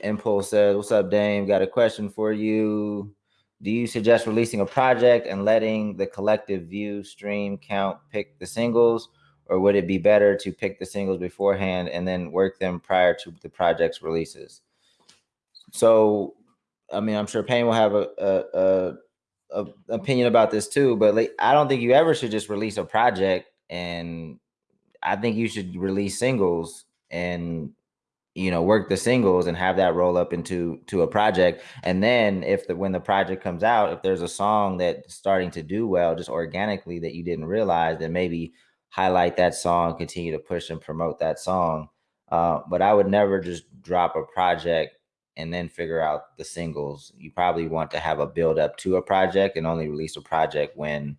Impulse says, "What's up, Dame? Got a question for you. Do you suggest releasing a project and letting the collective view stream count pick the singles, or would it be better to pick the singles beforehand and then work them prior to the project's releases?" So, I mean, I'm sure Payne will have a, a, a, a opinion about this too, but like, I don't think you ever should just release a project and I think you should release singles and you know work the singles and have that roll up into to a project. And then if the when the project comes out if there's a song that's starting to do well just organically that you didn't realize then maybe highlight that song continue to push and promote that song. Uh, but i would never just drop a project and then figure out the singles. You probably want to have a build up to a project and only release a project when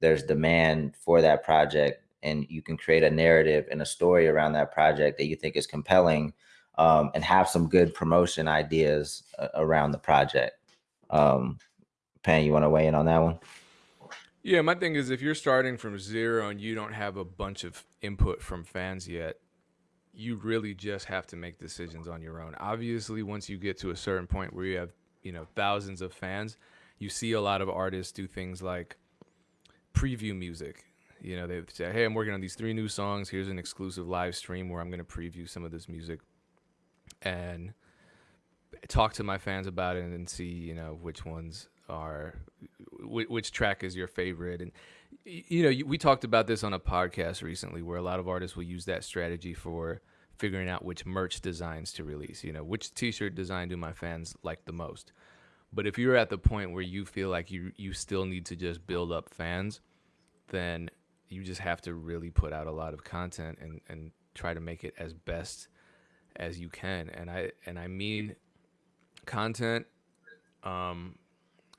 there's demand for that project and you can create a narrative and a story around that project that you think is compelling um, and have some good promotion ideas uh, around the project. Um, Pan, you want to weigh in on that one? Yeah, my thing is if you're starting from zero and you don't have a bunch of input from fans yet, you really just have to make decisions on your own. Obviously, once you get to a certain point where you have, you know, thousands of fans, you see a lot of artists do things like preview music. You know, they say, "Hey, I'm working on these three new songs. Here's an exclusive live stream where I'm going to preview some of this music." And talk to my fans about it and see you know which ones are which track is your favorite. And you know we talked about this on a podcast recently where a lot of artists will use that strategy for figuring out which merch designs to release you know which t-shirt design do my fans like the most. But if you're at the point where you feel like you you still need to just build up fans then you just have to really put out a lot of content and and try to make it as best as you can and i and i mean content um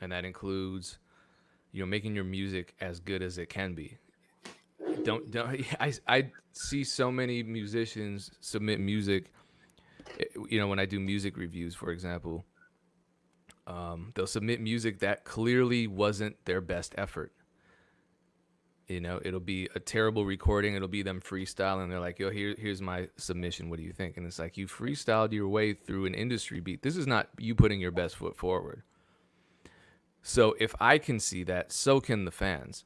and that includes you know making your music as good as it can be. Don't don't i i see so many musicians submit music eh, you know when i do music reviews for example um, they'll submit music that clearly wasn't their best effort you know it'll be a terrible recording it'll be them freestyling they're like yo here, here's my submission what do you think? And it's like you freestyled your way through an industry beat this is not you putting your best foot forward. So if i can see that so can the fans.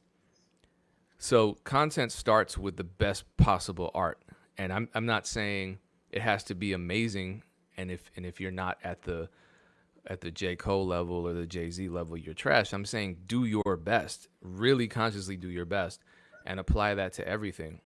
So content starts with the best possible art and i'm, I'm not saying it has to be amazing and if and if you're not at the at the J. Cole level or the Jay Z level, you're trash. I'm saying do your best, really consciously do your best and apply that to everything.